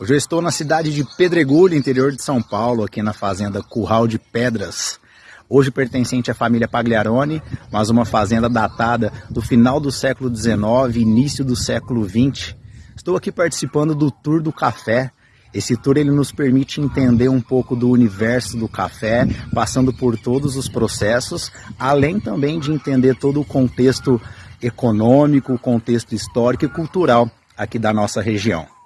Hoje eu estou na cidade de Pedregulho, interior de São Paulo, aqui na fazenda Curral de Pedras. Hoje pertencente à família Pagliarone, mas uma fazenda datada do final do século XIX, início do século XX. Estou aqui participando do Tour do Café. Esse tour ele nos permite entender um pouco do universo do café, passando por todos os processos, além também de entender todo o contexto econômico, o contexto histórico e cultural aqui da nossa região.